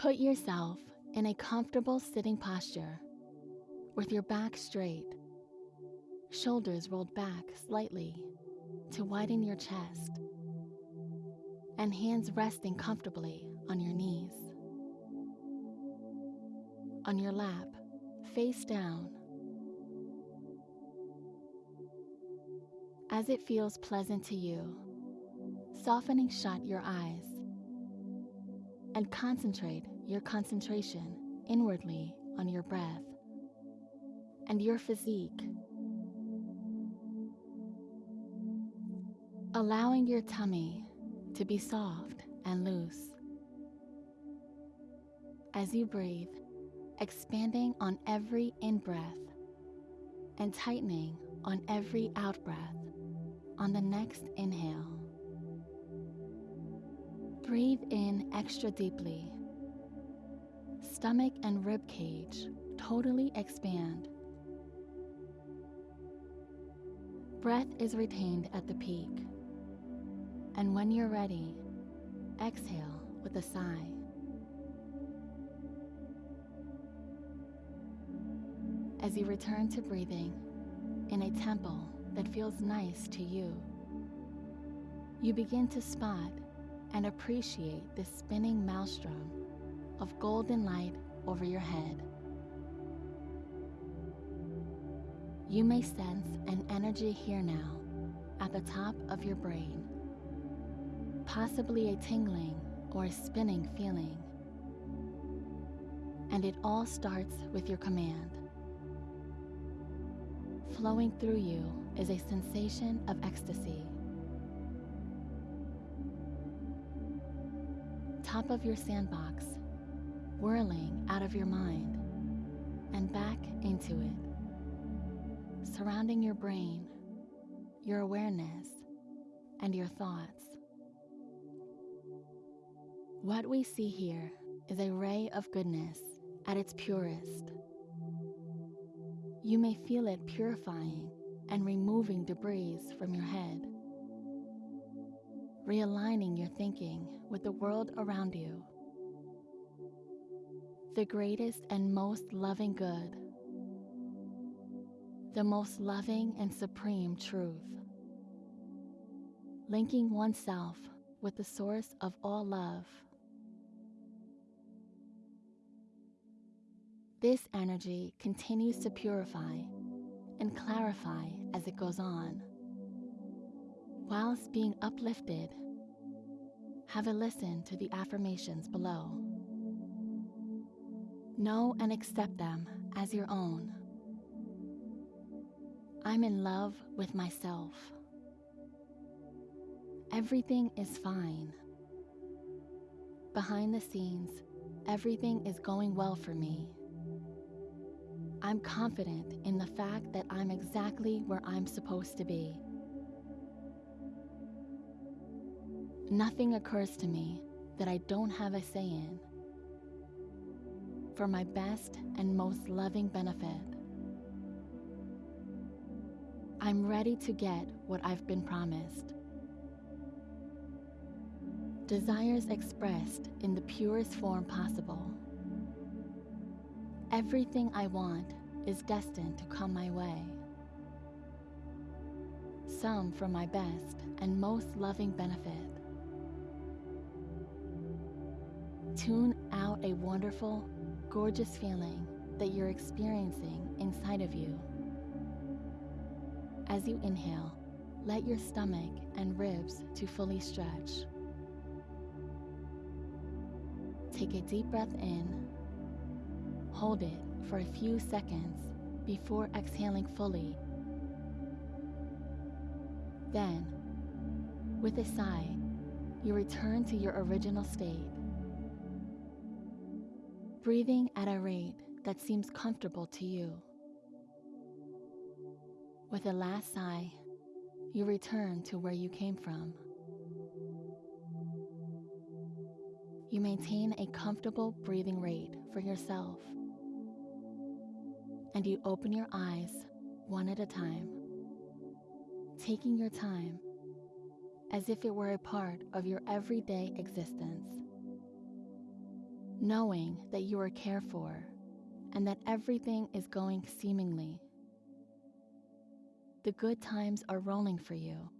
Put yourself in a comfortable sitting posture with your back straight, shoulders rolled back slightly to widen your chest, and hands resting comfortably on your knees. On your lap, face down. As it feels pleasant to you, softening shut your eyes and concentrate your concentration inwardly on your breath and your physique. Allowing your tummy to be soft and loose. As you breathe, expanding on every in breath and tightening on every out breath on the next inhale. Breathe in extra deeply. Stomach and rib cage totally expand. Breath is retained at the peak. And when you're ready, exhale with a sigh. As you return to breathing in a tempo that feels nice to you, you begin to spot and appreciate this spinning maelstrom of golden light over your head. You may sense an energy here now at the top of your brain, possibly a tingling or a spinning feeling. And it all starts with your command. Flowing through you is a sensation of ecstasy. Top of your sandbox, whirling out of your mind and back into it, surrounding your brain, your awareness, and your thoughts. What we see here is a ray of goodness at its purest. You may feel it purifying and removing debris from your head, realigning your thinking with the world around you. The greatest and most loving good, the most loving and supreme truth, linking oneself with the source of all love. This energy continues to purify and clarify as it goes on. Whilst being uplifted, have a listen to the affirmations below. Know and accept them as your own. I'm in love with myself. Everything is fine. Behind the scenes, everything is going well for me. I'm confident in the fact that I'm exactly where I'm supposed to be. Nothing occurs to me that I don't have a say in. For my best and most loving benefit. I'm ready to get what I've been promised. Desires expressed in the purest form possible. Everything I want is destined to come my way. Some for my best and most loving benefit. Tune out a wonderful, gorgeous feeling that you're experiencing inside of you. As you inhale, let your stomach and ribs to fully stretch. Take a deep breath in Hold it for a few seconds before exhaling fully. Then, with a sigh, you return to your original state. Breathing at a rate that seems comfortable to you. With a last sigh, you return to where you came from. You maintain a comfortable breathing rate for yourself and you open your eyes one at a time, taking your time as if it were a part of your everyday existence. Knowing that you are cared for and that everything is going seemingly. The good times are rolling for you